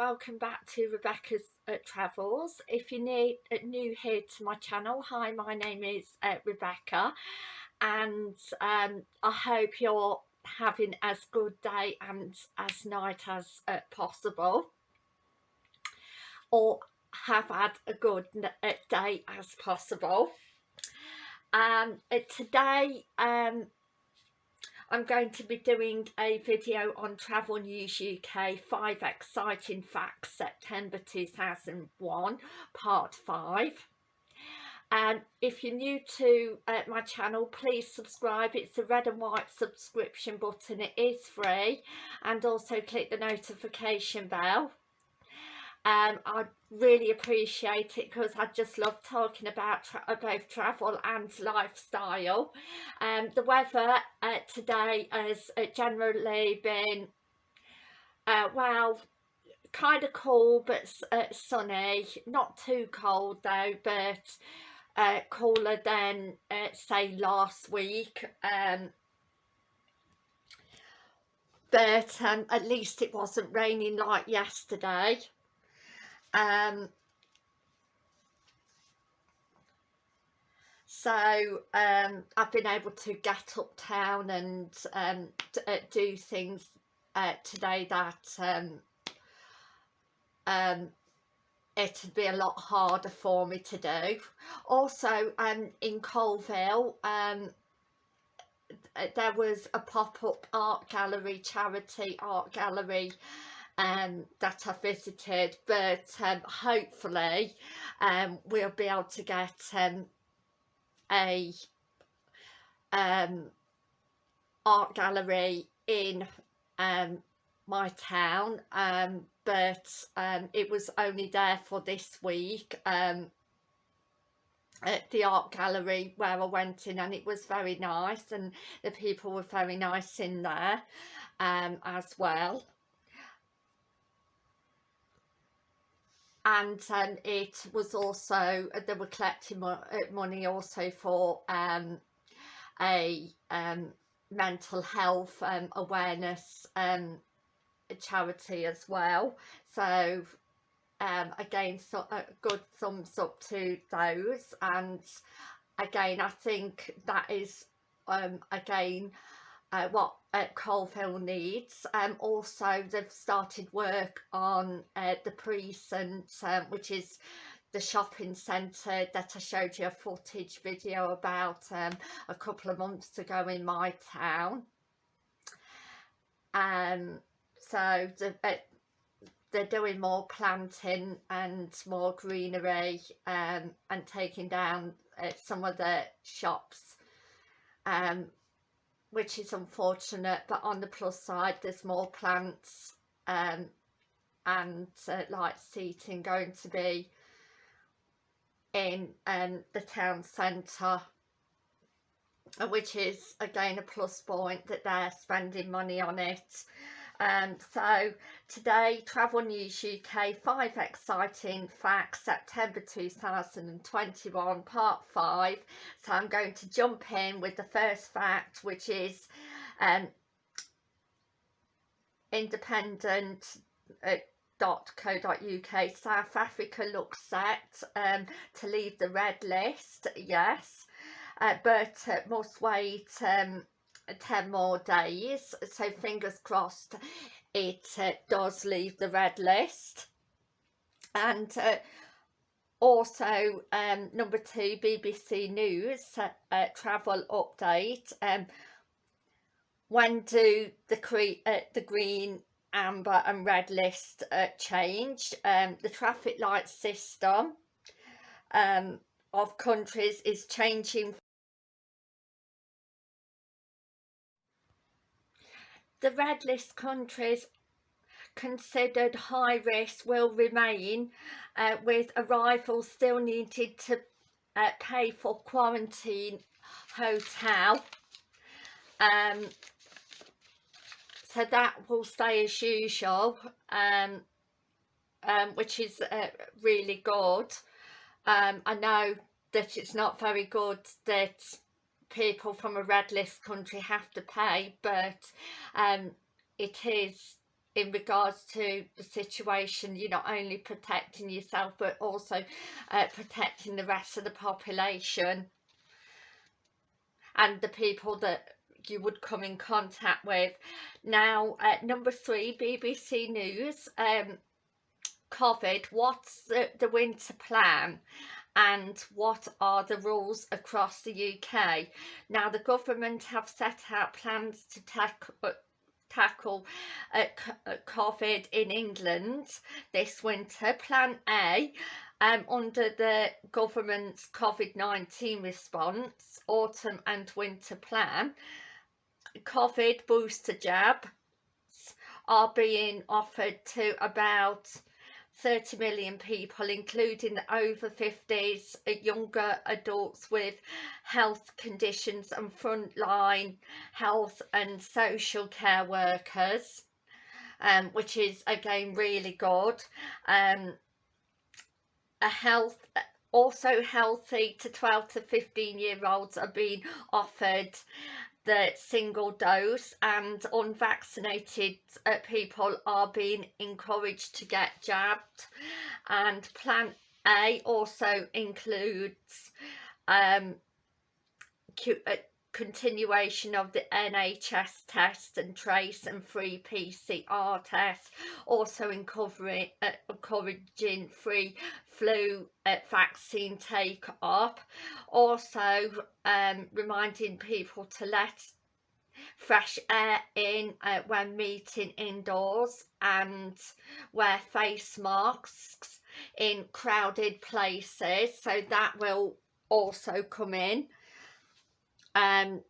welcome back to Rebecca's uh, Travels. If you're new, uh, new here to my channel, hi, my name is uh, Rebecca and um, I hope you're having as good day and as night as uh, possible or have had a good uh, day as possible. Um, uh, today um, I'm going to be doing a video on Travel News UK 5 Exciting Facts September 2001 Part 5 and if you're new to uh, my channel please subscribe. It's the red and white subscription button. It is free. And also click the notification bell um, I really appreciate it because I just love talking about tra both travel and lifestyle. Um, the weather uh, today has uh, generally been, uh, well, kind of cool but uh, sunny, not too cold though, but uh, cooler than uh, say last week. Um, but um, at least it wasn't raining like yesterday um, so um, I've been able to get uptown and um, uh, do things uh, today that um, um, it'd be a lot harder for me to do. Also um, in Coalville um, there was a pop-up art gallery, charity art gallery um, that I visited but um, hopefully um, we'll be able to get um, a um, art gallery in um, my town um, but um, it was only there for this week um, at the art gallery where I went in and it was very nice and the people were very nice in there um, as well and um, it was also uh, they were collecting mo uh, money also for um, a um, mental health um, awareness um, charity as well. So um, again so a good thumbs up to those. And again I think that is again uh, what uh, Coalville needs. Um, also, they've started work on uh, the precinct, um, which is the shopping centre that I showed you a footage video about um, a couple of months ago in my town. Um, so the, uh, they're doing more planting and more greenery um, and taking down uh, some of the shops um, which is unfortunate but on the plus side there's more plants um, and uh, light seating going to be in um, the town centre which is again a plus point that they're spending money on it um, so today Travel News UK 5 exciting facts September 2021 part 5 so I'm going to jump in with the first fact which is um, independent uh, South Africa looks set um, to leave the red list yes. Uh, but uh, must wait um, 10 more days so fingers crossed it uh, does leave the red list. And uh, also um, number two BBC News uh, uh, travel update um, when do the, uh, the green amber and red list uh, change? Um, the traffic light system um, of countries is changing The red list countries considered high risk will remain uh, with arrivals still needed to uh, pay for quarantine hotel. Um, so that will stay as usual um, um, which is uh, really good. Um, I know that it's not very good that people from a red list country have to pay but um, it is in regards to the situation you're not only protecting yourself but also uh, protecting the rest of the population and the people that you would come in contact with. Now uh, number three BBC News um, COVID what's the, the winter plan and what are the rules across the UK. Now the government have set out plans to tackle uh, tackle uh, uh COVID in England this winter. Plan A um, under the government's COVID-19 response, autumn and winter plan, COVID booster jabs are being offered to about 30 million people including over 50s uh, younger adults with health conditions and frontline health and social care workers um, which is again really good. Um, a health also healthy to 12 to 15 year olds are being offered the single dose and unvaccinated uh, people are being encouraged to get jabbed. And plan A also includes um, uh, continuation of the NHS test and trace and free PCR test also encouraging, uh, encouraging free flu uh, vaccine take up also um, reminding people to let fresh air in uh, when meeting indoors and wear face masks in crowded places. So that will also come in um,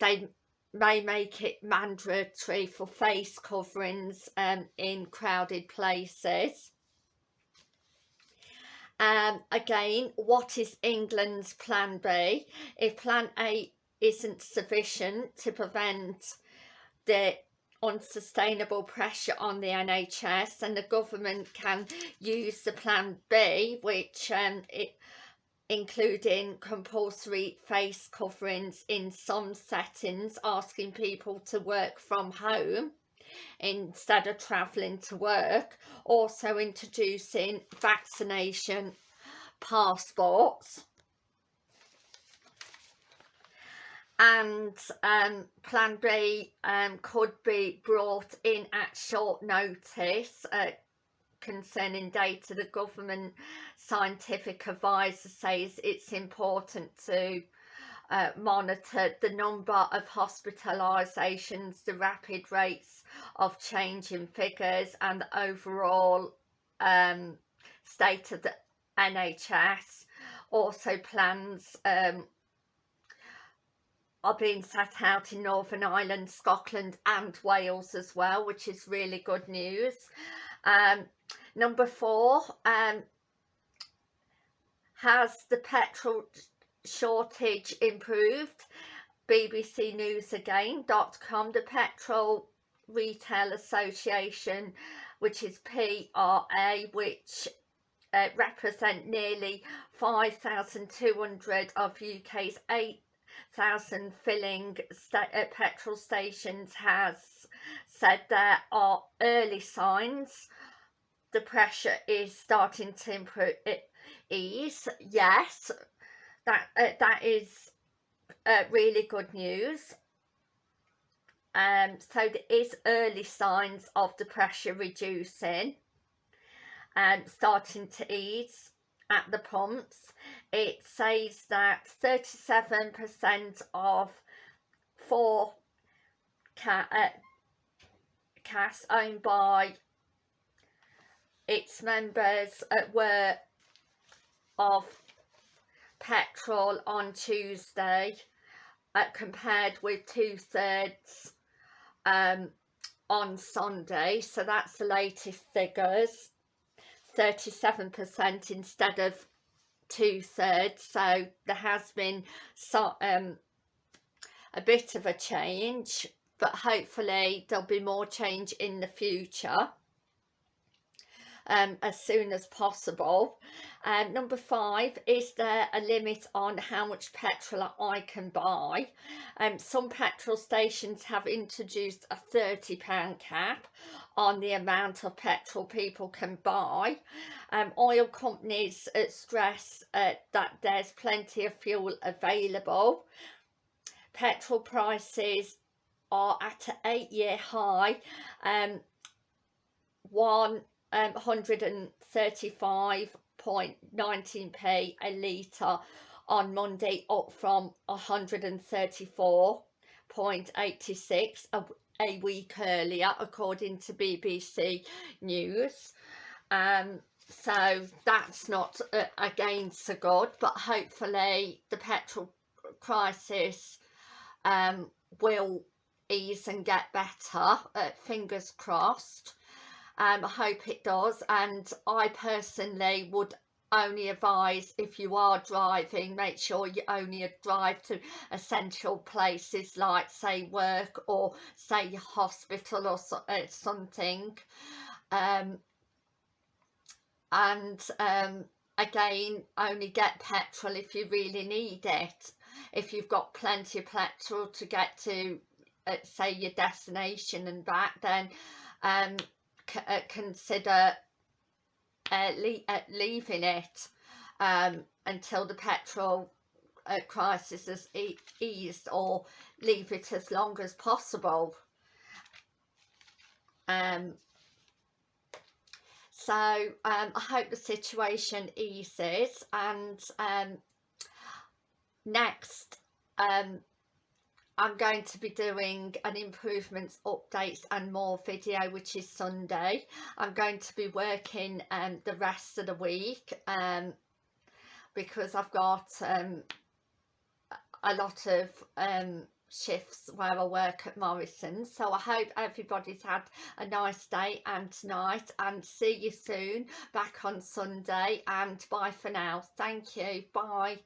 they may make it mandatory for face coverings um, in crowded places. Um, again, what is England's plan B? If plan A isn't sufficient to prevent the unsustainable pressure on the NHS and the government can use the plan B which um, it including compulsory face coverings in some settings, asking people to work from home instead of travelling to work, also introducing vaccination passports. And um, plan B um, could be brought in at short notice uh, concerning data, the government scientific advisor says it's important to uh, monitor the number of hospitalisations, the rapid rates of change in figures and the overall um, state of the NHS. Also plans um, are being set out in Northern Ireland, Scotland and Wales as well, which is really good news. Um, number four, um, has the petrol shortage improved? BBC News again.com, the Petrol Retail Association, which is PRA, which uh, represent nearly 5,200 of UK's 8,000 filling sta uh, petrol stations has said there are early signs the pressure is starting to improve it ease yes that uh, that is uh, really good news. Um so there is early signs of the pressure reducing and starting to ease at the pumps. It says that 37 percent of four ca uh, owned by its members were of petrol on Tuesday uh, compared with two-thirds um, on Sunday. So that's the latest figures. 37% instead of two-thirds. So there has been so, um, a bit of a change but hopefully there'll be more change in the future um, as soon as possible. Um, number five, is there a limit on how much petrol I can buy? Um, some petrol stations have introduced a £30 cap on the amount of petrol people can buy. Um, oil companies uh, stress uh, that there's plenty of fuel available. Petrol prices are at an eight-year high. Um, one um, 135.19p a litre on Monday up from 134.86 a, a week earlier according to BBC News. Um, so that's not uh, again so good but hopefully the petrol crisis um, will ease and get better uh, fingers crossed um, I hope it does. And I personally would only advise if you are driving make sure you only drive to essential places like say work or say hospital or so, uh, something. Um, and um, again only get petrol if you really need it. If you've got plenty of petrol to get to uh, say your destination and back then um, uh, consider uh, le uh, leaving it um, until the petrol uh, crisis has e eased or leave it as long as possible. Um, so um, I hope the situation eases and um, next um, I'm going to be doing an improvements updates and more video which is Sunday. I'm going to be working um, the rest of the week um, because I've got um, a lot of um, shifts where I work at Morrison. So I hope everybody's had a nice day and tonight and see you soon back on Sunday and bye for now. Thank you. Bye